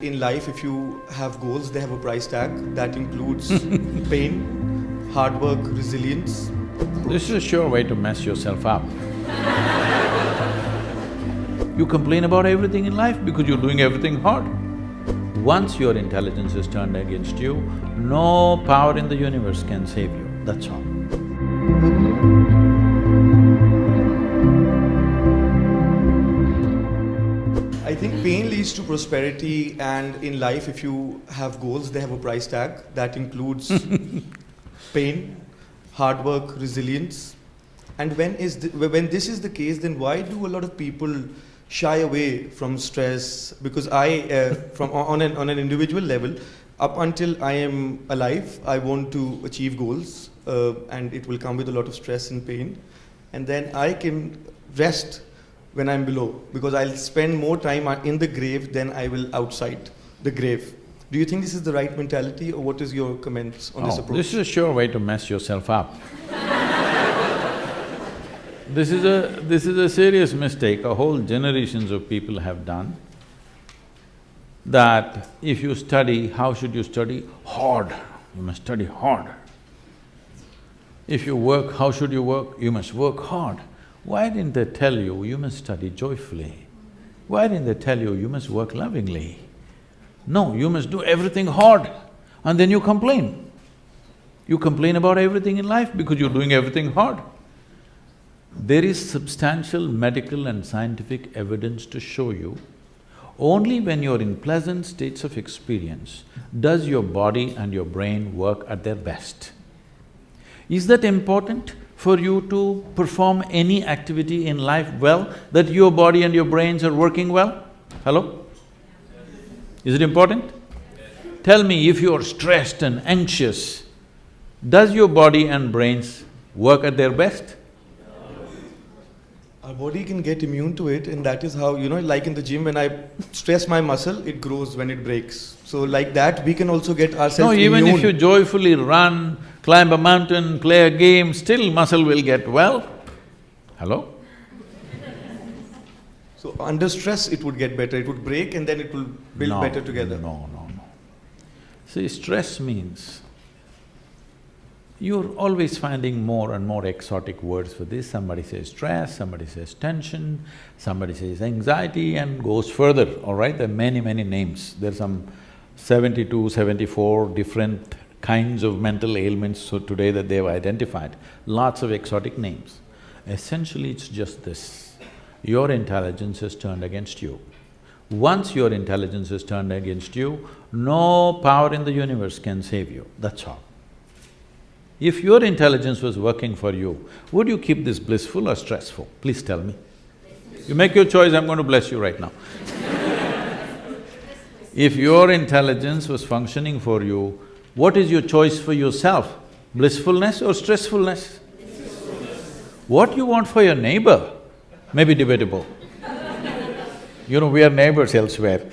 In life, if you have goals, they have a price tag that includes pain, hard work, resilience. This is a sure way to mess yourself up. you complain about everything in life because you're doing everything hard. Once your intelligence is turned against you, no power in the universe can save you, that's all. Think pain leads to prosperity, and in life, if you have goals, they have a price tag that includes pain, hard work, resilience. And when is the, when this is the case, then why do a lot of people shy away from stress? Because I, uh, from on an on an individual level, up until I am alive, I want to achieve goals, uh, and it will come with a lot of stress and pain. And then I can rest when I'm below because I'll spend more time uh, in the grave than I will outside the grave. Do you think this is the right mentality or what is your comments on this Oh, approach? This is a sure way to mess yourself up. This is a… this is a serious mistake a whole generations of people have done, that if you study, how should you study? Hard, you must study hard. If you work, how should you work? You must work hard. Why didn't they tell you, you must study joyfully? Why didn't they tell you, you must work lovingly? No, you must do everything hard and then you complain. You complain about everything in life because you're doing everything hard. There is substantial medical and scientific evidence to show you only when you're in pleasant states of experience does your body and your brain work at their best. Is that important for you to perform any activity in life well, that your body and your brains are working well? Hello? Is it important? Tell me, if you're stressed and anxious, does your body and brains work at their best? Our body can get immune to it and that is how, you know, like in the gym when I stress my muscle, it grows when it breaks. So like that, we can also get ourselves No, even immune. if you joyfully run, climb a mountain, play a game, still muscle will get well. Hello? So under stress, it would get better, it would break and then it will build No, better together. No, no, no. See, stress means you're always finding more and more exotic words for this. Somebody says stress, somebody says tension, somebody says anxiety and goes further, all right? There are many, many names. There are some seventy-two, seventy-four different kinds of mental ailments so today that they've identified, lots of exotic names. Essentially, it's just this your intelligence is turned against you. Once your intelligence is turned against you, no power in the universe can save you, that's all. If your intelligence was working for you, would you keep this blissful or stressful? Please tell me. You make your choice, I'm going to bless you right now. if your intelligence was functioning for you, what is your choice for yourself? Blissfulness or stressfulness? What you want for your neighbor may be debatable. You know, we are neighbors elsewhere.